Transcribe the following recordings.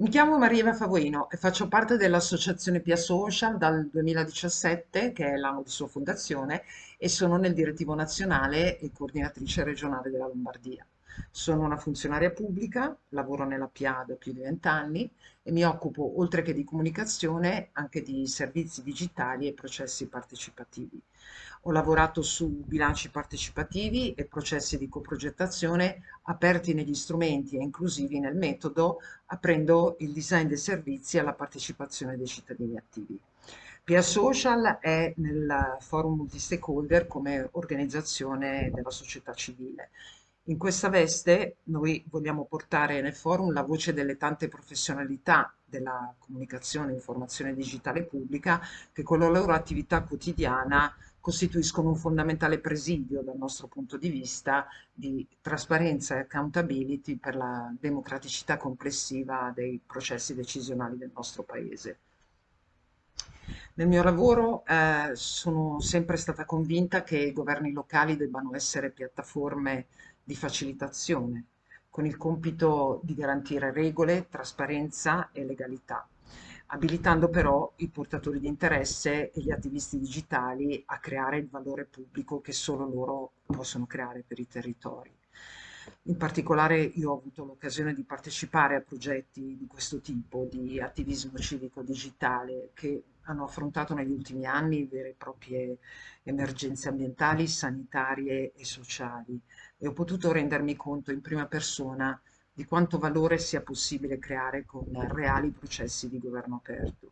Mi chiamo Maria Favoino e faccio parte dell'associazione Pia Social dal 2017, che è l'anno di sua fondazione, e sono nel direttivo nazionale e coordinatrice regionale della Lombardia. Sono una funzionaria pubblica, lavoro nella PIA da più di vent'anni e mi occupo, oltre che di comunicazione, anche di servizi digitali e processi partecipativi. Ho lavorato su bilanci partecipativi e processi di coprogettazione aperti negli strumenti e inclusivi nel metodo, aprendo il design dei servizi alla partecipazione dei cittadini attivi. PIA Social è nel forum multi-stakeholder come organizzazione della società civile. In questa veste noi vogliamo portare nel forum la voce delle tante professionalità della comunicazione e informazione digitale pubblica che con la loro attività quotidiana costituiscono un fondamentale presidio dal nostro punto di vista di trasparenza e accountability per la democraticità complessiva dei processi decisionali del nostro Paese. Nel mio lavoro eh, sono sempre stata convinta che i governi locali debbano essere piattaforme di facilitazione, con il compito di garantire regole, trasparenza e legalità abilitando però i portatori di interesse e gli attivisti digitali a creare il valore pubblico che solo loro possono creare per i territori. In particolare io ho avuto l'occasione di partecipare a progetti di questo tipo, di attivismo civico digitale, che hanno affrontato negli ultimi anni vere e proprie emergenze ambientali, sanitarie e sociali e ho potuto rendermi conto in prima persona di quanto valore sia possibile creare con reali processi di governo aperto.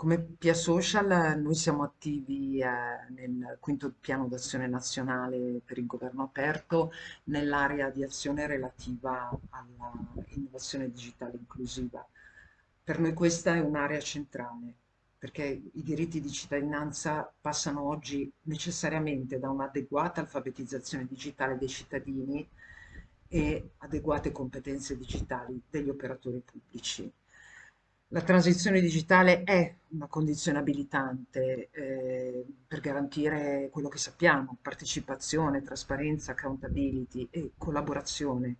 Come Pia Social noi siamo attivi eh, nel quinto piano d'azione nazionale per il governo aperto nell'area di azione relativa all'innovazione digitale inclusiva. Per noi questa è un'area centrale perché i diritti di cittadinanza passano oggi necessariamente da un'adeguata alfabetizzazione digitale dei cittadini e adeguate competenze digitali degli operatori pubblici. La transizione digitale è una condizione abilitante eh, per garantire quello che sappiamo, partecipazione, trasparenza, accountability e collaborazione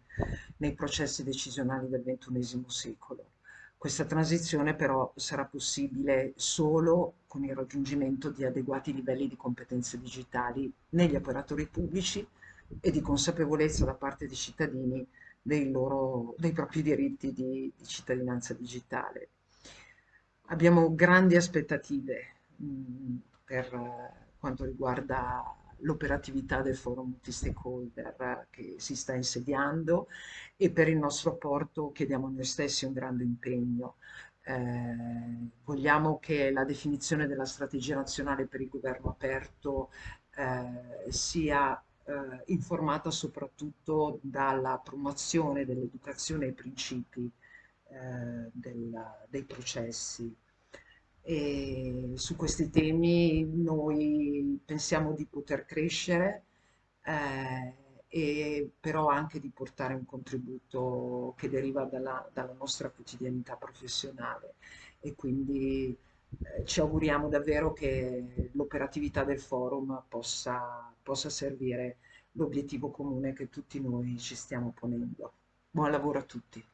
nei processi decisionali del XXI secolo. Questa transizione però sarà possibile solo con il raggiungimento di adeguati livelli di competenze digitali negli operatori pubblici e di consapevolezza da parte dei cittadini dei, loro, dei propri diritti di, di cittadinanza digitale. Abbiamo grandi aspettative mm, per uh, quanto riguarda l'operatività del forum multi-stakeholder uh, che si sta insediando e per il nostro apporto chiediamo a noi stessi un grande impegno. Eh, vogliamo che la definizione della strategia nazionale per il governo aperto eh, sia eh, informata soprattutto dalla promozione dell'educazione ai principi eh, del, dei processi. E su questi temi noi pensiamo di poter crescere, eh, e però anche di portare un contributo che deriva dalla, dalla nostra quotidianità professionale e quindi eh, ci auguriamo davvero che l'operatività del forum possa, possa servire l'obiettivo comune che tutti noi ci stiamo ponendo. Buon lavoro a tutti.